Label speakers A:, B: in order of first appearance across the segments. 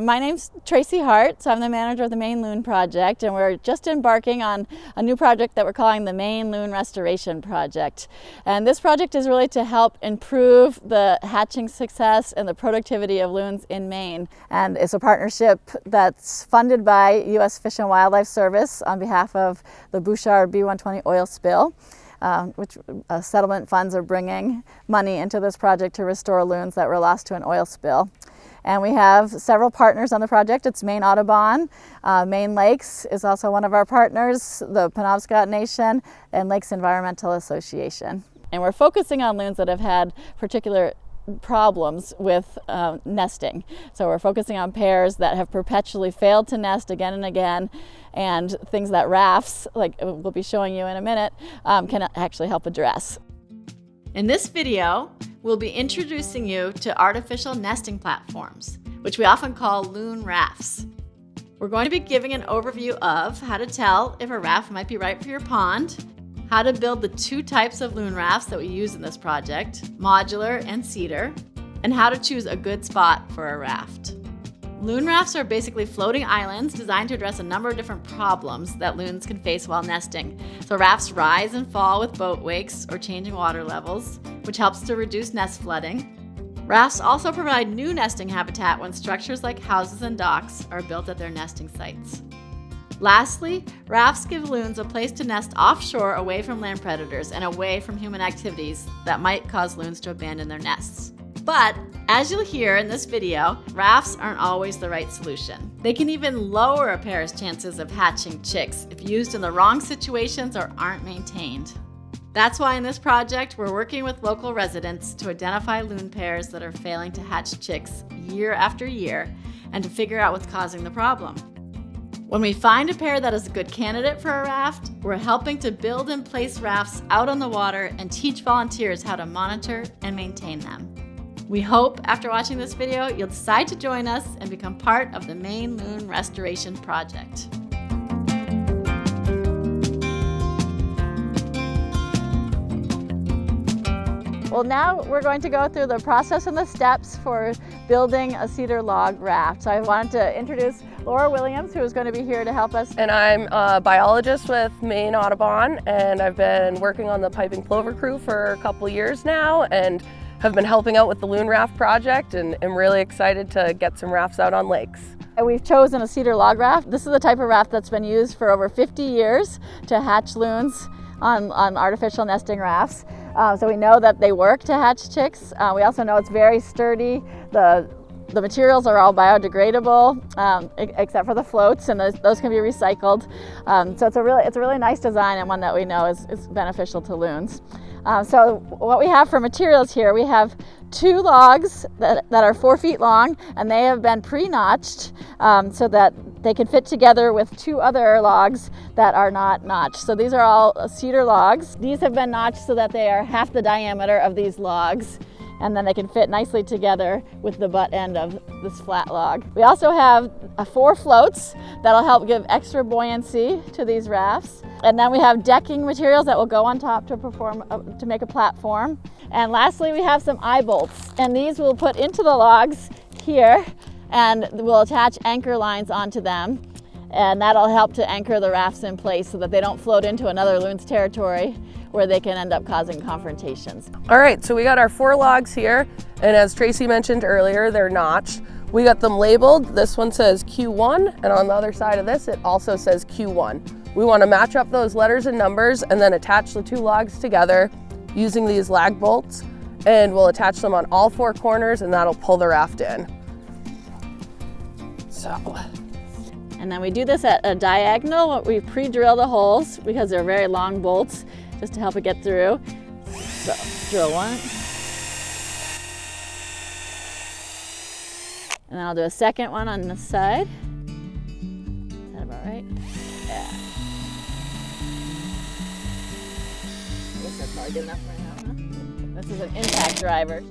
A: My name's Tracy Hart, so I'm the manager of the Maine Loon Project, and we're just embarking on a new project that we're calling the Maine Loon Restoration Project. And this project is really to help improve the hatching success and the productivity of loons in Maine. And it's a partnership that's funded by U.S. Fish and Wildlife Service on behalf of the Bouchard B120 oil spill. Um, which uh, settlement funds are bringing money into this project to restore loons that were lost to an oil spill. And we have several partners on the project. It's Maine Audubon, uh, Maine Lakes is also one of our partners, the Penobscot Nation, and Lakes Environmental Association. And we're focusing on loons that have had particular problems with uh, nesting. So we're focusing on pairs that have perpetually failed to nest again and again and things that rafts, like we'll be showing you in a minute, um, can actually help address.
B: In this video, we'll be introducing you to artificial nesting platforms, which we often call loon rafts. We're going to be giving an overview of how to tell if a raft might be right for your pond, how to build the two types of loon rafts that we use in this project, modular and cedar, and how to choose a good spot for a raft. Loon rafts are basically floating islands designed to address a number of different problems that loons can face while nesting. So rafts rise and fall with boat wakes or changing water levels, which helps to reduce nest flooding. Rafts also provide new nesting habitat when structures like houses and docks are built at their nesting sites. Lastly, rafts give loons a place to nest offshore away from land predators and away from human activities that might cause loons to abandon their nests. But as you'll hear in this video, rafts aren't always the right solution. They can even lower a pair's chances of hatching chicks if used in the wrong situations or aren't maintained. That's why in this project, we're working with local residents to identify loon pairs that are failing to hatch chicks year after year and to figure out what's causing the problem. When we find a pair that is a good candidate for a raft, we're helping to build and place rafts out on the water and teach volunteers how to monitor and maintain them. We hope after watching this video, you'll decide to join us and become part of the Maine Loon Restoration Project.
A: Well, now we're going to go through the process and the steps for building a cedar log raft. So I wanted to introduce Laura Williams, who is going to be here to help us.
C: And I'm a biologist with Maine Audubon, and I've been working on the piping plover crew for a couple years now. and have been helping out with the Loon Raft project and am really excited to get some rafts out on lakes.
A: And we've chosen a cedar log raft. This is the type of raft that's been used for over 50 years to hatch loons on, on artificial nesting rafts. Uh, so we know that they work to hatch chicks. Uh, we also know it's very sturdy. The the materials are all biodegradable, um, except for the floats, and those, those can be recycled. Um, so it's a really it's a really nice design and one that we know is, is beneficial to loons. Uh, so what we have for materials here, we have two logs that, that are four feet long and they have been pre-notched um, so that they can fit together with two other logs that are not notched. So these are all cedar logs. These have been notched so that they are half the diameter of these logs and then they can fit nicely together with the butt end of this flat log. We also have uh, four floats that'll help give extra buoyancy to these rafts. And then we have decking materials that will go on top to perform uh, to make a platform. And lastly, we have some eye bolts and these we'll put into the logs here and we'll attach anchor lines onto them and that'll help to anchor the rafts in place so that they don't float into another loon's territory where they can end up causing confrontations.
C: All right, so we got our four logs here, and as Tracy mentioned earlier, they're notched. We got them labeled. This one says Q1, and on the other side of this, it also says Q1. We wanna match up those letters and numbers and then attach the two logs together using these lag bolts, and we'll attach them on all four corners and that'll pull the raft in. So.
A: And then we do this at a diagonal. We pre-drill the holes because they're very long bolts just to help it get through. So drill one. And then I'll do a second one on this side. Is that about right? Yeah. I guess that's enough right now, huh? This is an impact driver.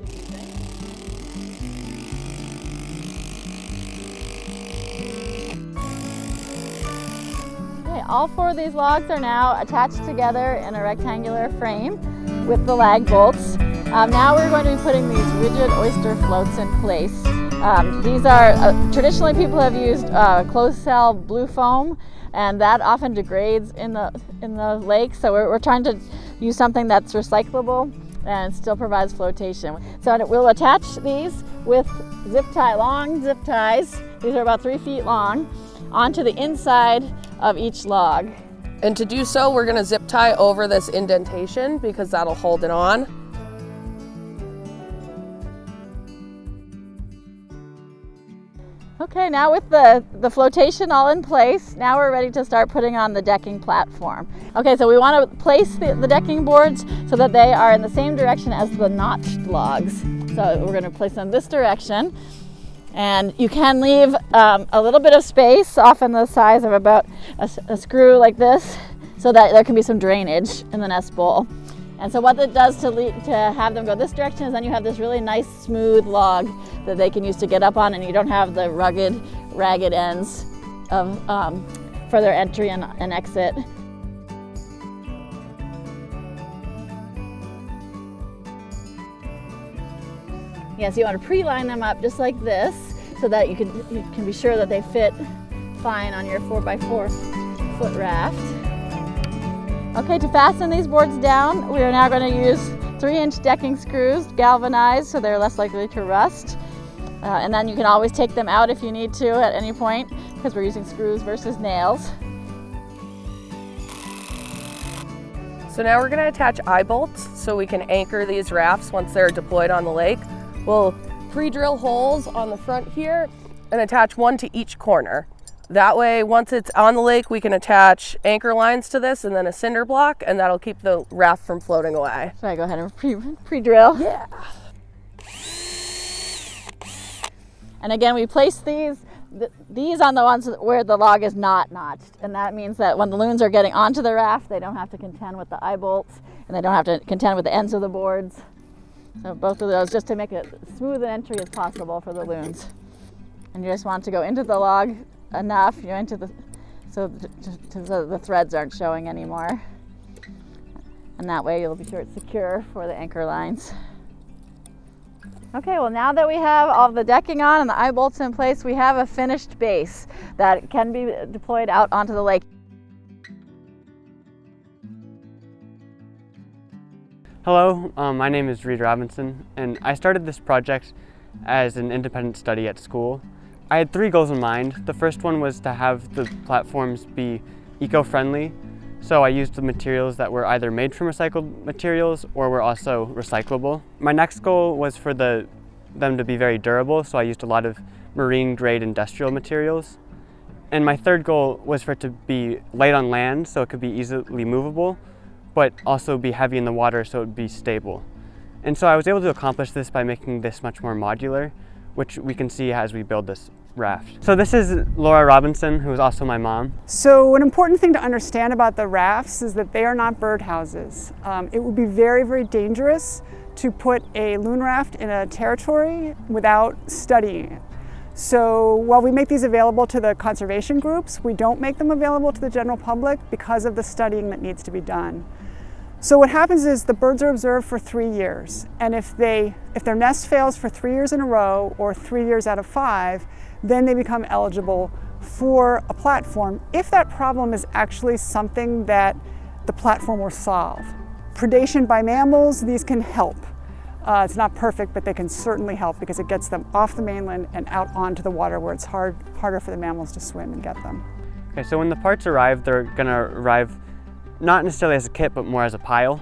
A: All four of these logs are now attached together in a rectangular frame with the lag bolts. Um, now we're going to be putting these rigid oyster floats in place. Um, these are, uh, traditionally people have used uh, closed cell blue foam and that often degrades in the, in the lake. So we're, we're trying to use something that's recyclable and still provides flotation. So we'll attach these with zip tie, long zip ties. These are about three feet long onto the inside of each log.
C: And to do so, we're gonna zip tie over this indentation because that'll hold it on.
A: Okay, now with the, the flotation all in place, now we're ready to start putting on the decking platform. Okay, so we want to place the, the decking boards so that they are in the same direction as the notched logs. So we're going to place them this direction. And you can leave um, a little bit of space, often the size of about a, a screw like this, so that there can be some drainage in the nest bowl. And so what it does to, lead, to have them go this direction is then you have this really nice smooth log that they can use to get up on and you don't have the rugged, ragged ends of, um, for their entry and, and exit. Yes, you want to pre-line them up just like this so that you can, you can be sure that they fit fine on your 4x4 foot raft. Okay, to fasten these boards down, we are now going to use three inch decking screws, galvanized so they're less likely to rust. Uh, and then you can always take them out if you need to at any point because we're using screws versus nails.
C: So now we're going to attach eye bolts so we can anchor these rafts once they're deployed on the lake. We'll pre-drill holes on the front here and attach one to each corner. That way, once it's on the lake, we can attach anchor lines to this and then a cinder block, and that'll keep the raft from floating away.
A: Should I go ahead and pre-drill?
C: Pre yeah.
A: And again, we place these th these on the ones where the log is not notched. And that means that when the loons are getting onto the raft, they don't have to contend with the eye bolts and they don't have to contend with the ends of the boards. So both of those just to make it smooth an entry as possible for the loons. And you just want to go into the log enough, you into the, so the, the threads aren't showing anymore. And that way you'll be sure it's secure for the anchor lines. Okay, well now that we have all the decking on and the eye bolts in place, we have a finished base that can be deployed out onto the lake.
D: Hello, um, my name is Reed Robinson and I started this project as an independent study at school. I had three goals in mind. The first one was to have the platforms be eco-friendly. So I used the materials that were either made from recycled materials or were also recyclable. My next goal was for the, them to be very durable, so I used a lot of marine grade industrial materials. And my third goal was for it to be light on land, so it could be easily movable, but also be heavy in the water so it would be stable. And so I was able to accomplish this by making this much more modular, which we can see as we build this raft. So this is Laura Robinson, who is also my mom.
E: So an important thing to understand about the rafts is that they are not birdhouses. Um, it would be very, very dangerous to put a loon raft in a territory without studying it. So while we make these available to the conservation groups, we don't make them available to the general public because of the studying that needs to be done. So what happens is the birds are observed for three years. And if, they, if their nest fails for three years in a row or three years out of five, then they become eligible for a platform if that problem is actually something that the platform will solve. Predation by mammals, these can help. Uh, it's not perfect, but they can certainly help because it gets them off the mainland and out onto the water where it's hard, harder for the mammals to swim and get them.
D: Okay, so when the parts arrive, they're gonna arrive not necessarily as a kit, but more as a pile.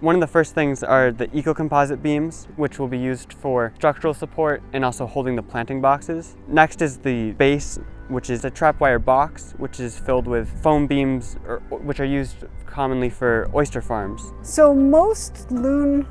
D: One of the first things are the eco-composite beams, which will be used for structural support and also holding the planting boxes. Next is the base, which is a trap wire box, which is filled with foam beams, or, which are used commonly for oyster farms.
E: So most loon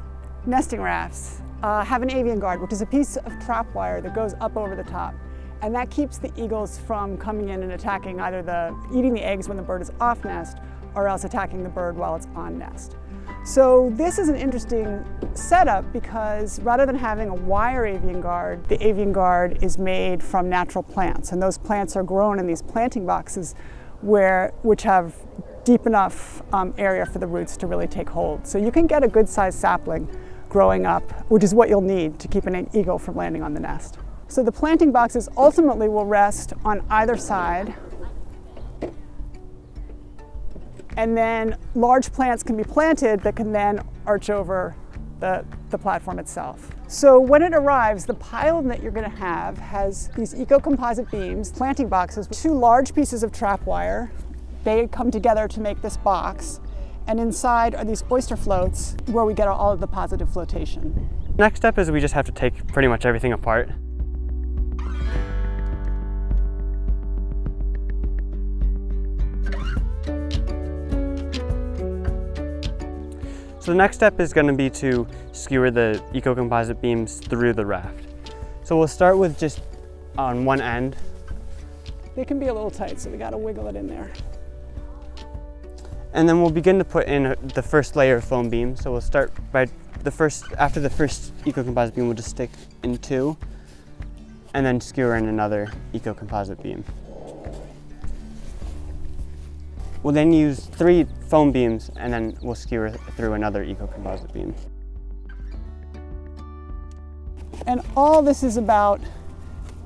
E: nesting rafts uh, have an avian guard, which is a piece of trap wire that goes up over the top. And that keeps the eagles from coming in and attacking either the, eating the eggs when the bird is off nest, or else attacking the bird while it's on nest. So this is an interesting setup because rather than having a wire avian guard, the avian guard is made from natural plants. And those plants are grown in these planting boxes where, which have deep enough um, area for the roots to really take hold. So you can get a good sized sapling growing up, which is what you'll need to keep an eagle from landing on the nest. So the planting boxes ultimately will rest on either side. And then large plants can be planted that can then arch over the, the platform itself. So when it arrives, the pile that you're going to have has these eco-composite beams, planting boxes, two large pieces of trap wire. They come together to make this box. And inside are these oyster floats where we get all of the positive flotation.
D: Next step is we just have to take pretty much everything apart. So the next step is going to be to skewer the eco-composite beams through the raft. So we'll start with just on one end.
E: They can be a little tight, so we got to wiggle it in there.
D: And then we'll begin to put in the first layer of foam beam. So we'll start by the first, after the first eco-composite beam, we'll just stick in two and then skewer in another eco-composite beam. We'll then use three foam beams and then we'll skewer through another eco-composite beam.
E: And all this is about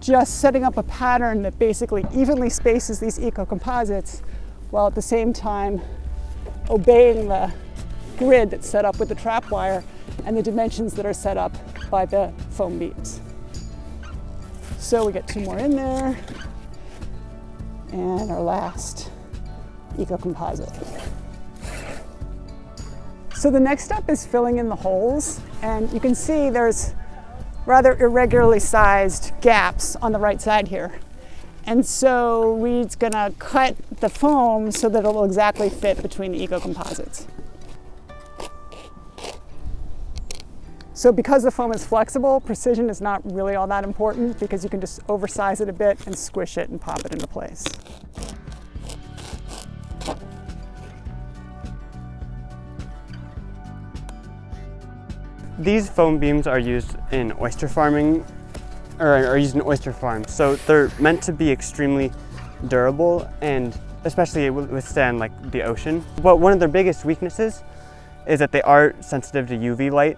E: just setting up a pattern that basically evenly spaces these eco-composites while at the same time obeying the grid that's set up with the trap wire and the dimensions that are set up by the foam beams. So we get two more in there and our last eco-composite. So the next step is filling in the holes and you can see there's rather irregularly sized gaps on the right side here. And so Reed's gonna cut the foam so that it'll exactly fit between the eco-composites. So because the foam is flexible, precision is not really all that important because you can just oversize it a bit and squish it and pop it into place.
D: These foam beams are used in oyster farming, or are used in oyster farms. So they're meant to be extremely durable and especially withstand like the ocean. But one of their biggest weaknesses is that they are sensitive to UV light.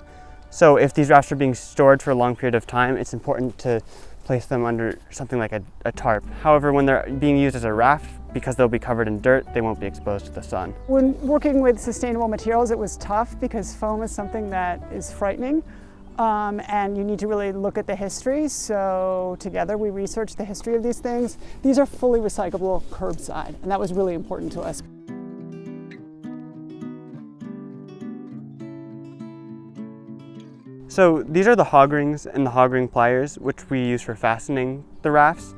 D: So if these rafts are being stored for a long period of time, it's important to place them under something like a, a tarp. However, when they're being used as a raft, because they'll be covered in dirt, they won't be exposed to the sun.
E: When working with sustainable materials, it was tough because foam is something that is frightening. Um, and you need to really look at the history. So together we researched the history of these things. These are fully recyclable curbside, and that was really important to us.
D: So these are the hog rings and the hog ring pliers, which we use for fastening the rafts.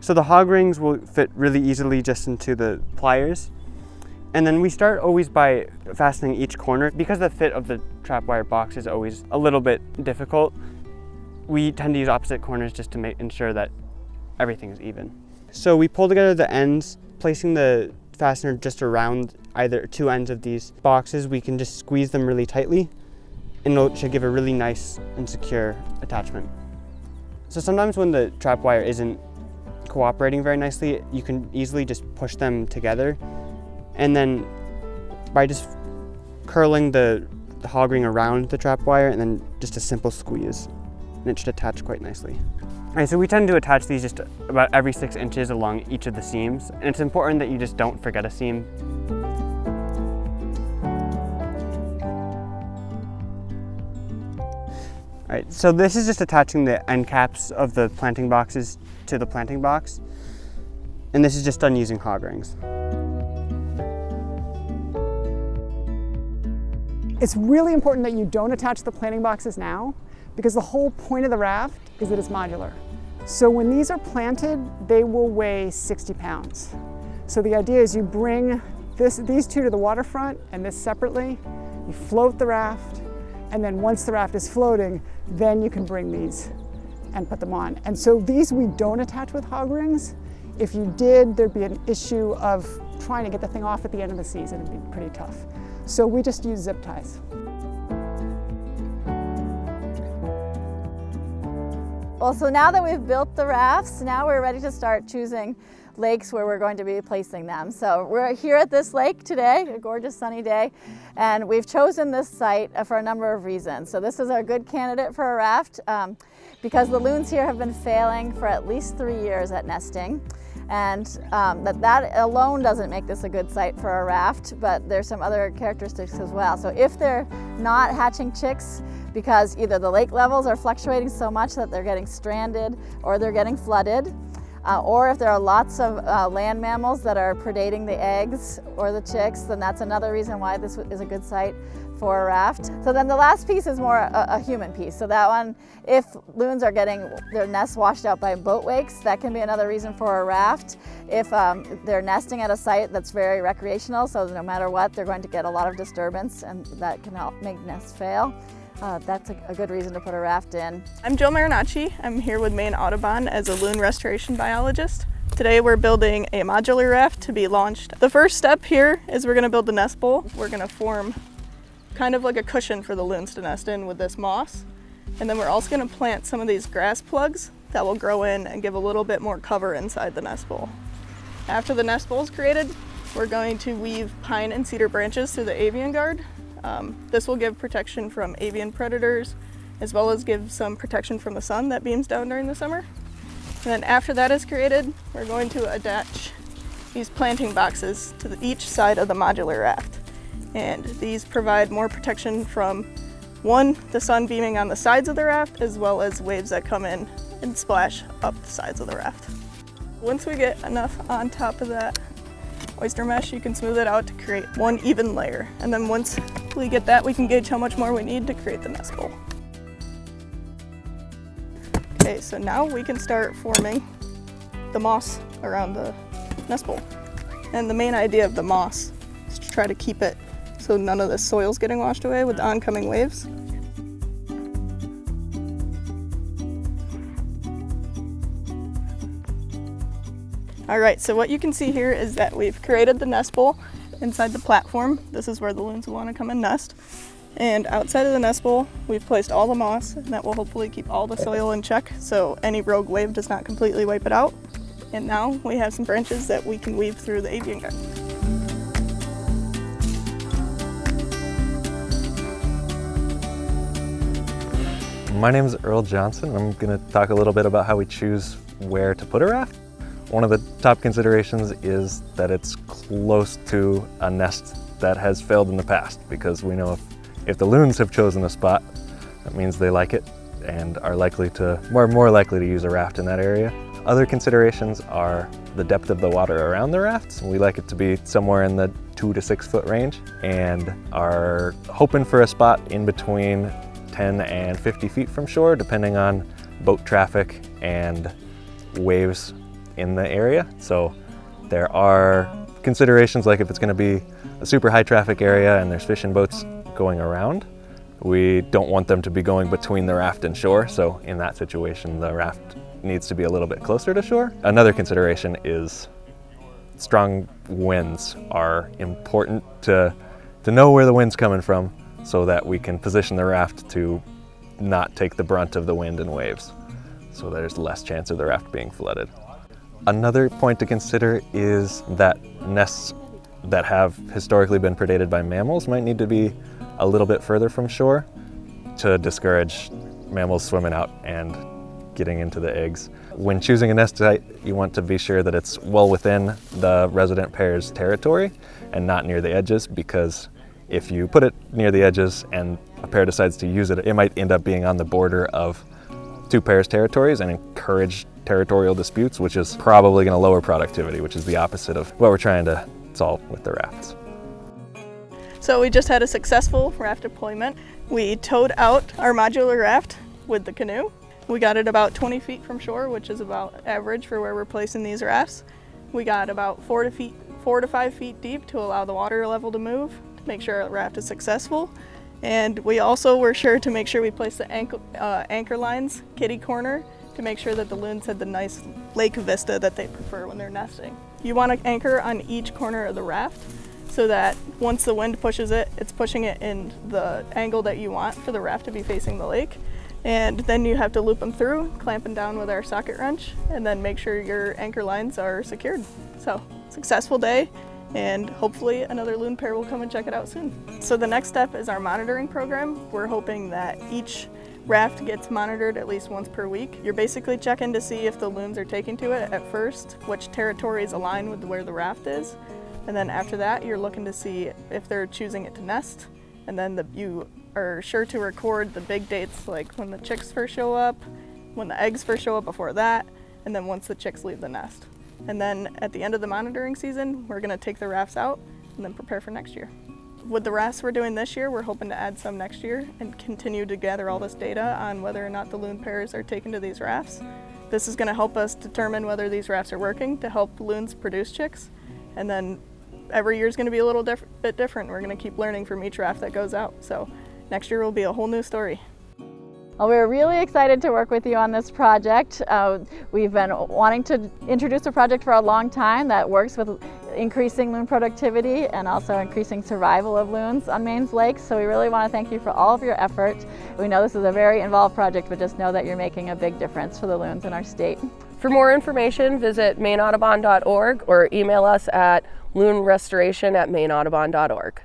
D: So the hog rings will fit really easily just into the pliers. And then we start always by fastening each corner. Because the fit of the trap wire box is always a little bit difficult, we tend to use opposite corners just to make, ensure that everything is even. So we pull together the ends, placing the fastener just around either two ends of these boxes. We can just squeeze them really tightly and it should give a really nice and secure attachment. So sometimes when the trap wire isn't cooperating very nicely, you can easily just push them together and then by just curling the, the hog ring around the trap wire and then just a simple squeeze and it should attach quite nicely. All right, so we tend to attach these just about every six inches along each of the seams and it's important that you just don't forget a seam Right, so this is just attaching the end caps of the planting boxes to the planting box. And this is just done using hog rings.
E: It's really important that you don't attach the planting boxes now because the whole point of the raft is that it's modular. So when these are planted, they will weigh 60 pounds. So the idea is you bring this, these two to the waterfront and this separately, you float the raft, and then once the raft is floating, then you can bring these and put them on. And so these we don't attach with hog rings. If you did, there'd be an issue of trying to get the thing off at the end of the season. It'd be pretty tough. So we just use zip ties.
A: Well, so now that we've built the rafts, now we're ready to start choosing lakes where we're going to be placing them. So we're here at this lake today, a gorgeous sunny day, and we've chosen this site for a number of reasons. So this is a good candidate for a raft um, because the loons here have been failing for at least three years at nesting. And um, that, that alone doesn't make this a good site for a raft, but there's some other characteristics as well. So if they're not hatching chicks, because either the lake levels are fluctuating so much that they're getting stranded or they're getting flooded, uh, or if there are lots of uh, land mammals that are predating the eggs or the chicks, then that's another reason why this is a good site for a raft. So then the last piece is more a, a, human piece. So that one, if loons are getting their nests washed out by boat wakes, that can be another reason for a raft. If um, they're nesting at a site that's very recreational, so no matter what, they're going to get a lot of disturbance and that can help make nests fail uh, that's a, a, good reason to put a raft in.
F: I'm Jill Marinacci. I'm here with Maine Audubon as a loon restoration biologist. Today we're building a modular raft to be launched. The first step here is we're going to build the nest bowl. We're going to form kind of like a cushion for the loons to nest in with this moss. And then we're also going to plant some of these grass plugs that will grow in and give a little bit more cover inside the nest bowl. After the nest bowl is created, we're going to weave pine and cedar branches through the avian guard um, this will give protection from avian predators, as well as give some protection from the sun that beams down during the summer. And then after that is created, we're going to attach these planting boxes to the, each side of the modular raft. And these provide more protection from one, the sun beaming on the sides of the raft, as well as waves that come in and splash up the sides of the raft. Once we get enough on top of that oyster mesh, you can smooth it out to create one even layer. And then once we get that, we can gauge how much more we need to create the nest bowl. Okay, so now we can start forming the moss around the nest bowl. And the main idea of the moss is to try to keep it so none of the soil's getting washed away with the oncoming waves. All right, so what you can see here is that we've created the nest bowl inside the platform. This is where the loons will want to come and nest. And outside of the nest bowl, we've placed all the moss, and that will hopefully keep all the soil in check so any rogue wave does not completely wipe it out. And now we have some branches that we can weave through the avian guard.
G: My name is Earl Johnson. I'm going to talk a little bit about how we choose where to put a raft. One of the top considerations is that it's close to a nest that has failed in the past because we know if, if the loons have chosen a spot, that means they like it and are likely to, more, more likely to use a raft in that area. Other considerations are the depth of the water around the rafts. We like it to be somewhere in the two to six foot range and are hoping for a spot in between 10 and 50 feet from shore, depending on boat traffic and waves in the area. So there are considerations like if it's gonna be a super high traffic area and there's fishing boats going around, we don't want them to be going between the raft and shore. So in that situation, the raft needs to be a little bit closer to shore. Another consideration is strong winds are important to, to know where the wind's coming from so that we can position the raft to not take the brunt of the wind and waves. So there's less chance of the raft being flooded. Another point to consider is that nests that have historically been predated by mammals might need to be a little bit further from shore to discourage mammals swimming out and getting into the eggs. When choosing a nest site, you want to be sure that it's well within the resident pair's territory and not near the edges because if you put it near the edges and a pair decides to use it, it might end up being on the border of two pairs' territories and encourage territorial disputes, which is probably going to lower productivity, which is the opposite of what we're trying to solve with the rafts.
F: So we just had a successful raft deployment. We towed out our modular raft with the canoe. We got it about 20 feet from shore, which is about average for where we're placing these rafts. We got about four to, feet, four to five feet deep to allow the water level to move, to make sure our raft is successful. And we also were sure to make sure we placed the anchor, uh, anchor lines kitty corner to make sure that the loons had the nice lake vista that they prefer when they're nesting. You want to anchor on each corner of the raft so that once the wind pushes it, it's pushing it in the angle that you want for the raft to be facing the lake. And then you have to loop them through, clamping down with our socket wrench, and then make sure your anchor lines are secured. So, successful day, and hopefully another loon pair will come and check it out soon. So the next step is our monitoring program. We're hoping that each raft gets monitored at least once per week. You're basically checking to see if the loons are taking to it at first, which territories align with where the raft is, and then after that you're looking to see if they're choosing it to nest, and then the, you are sure to record the big dates like when the chicks first show up, when the eggs first show up before that, and then once the chicks leave the nest. And then at the end of the monitoring season, we're gonna take the rafts out and then prepare for next year. With the rafts we're doing this year, we're hoping to add some next year and continue to gather all this data on whether or not the loon pairs are taken to these rafts. This is gonna help us determine whether these rafts are working to help loons produce chicks. And then every year is gonna be a little diff bit different. We're gonna keep learning from each raft that goes out. So next year will be a whole new story.
A: Well, we're really excited to work with you on this project. Uh, we've been wanting to introduce a project for a long time that works with increasing loon productivity and also increasing survival of loons on Maine's lakes. So we really want to thank you for all of your effort. We know this is a very involved project, but just know that you're making a big difference for the loons in our state.
C: For more information, visit maineaudubon.org or email us at loonrestoration at maineaudubon.org.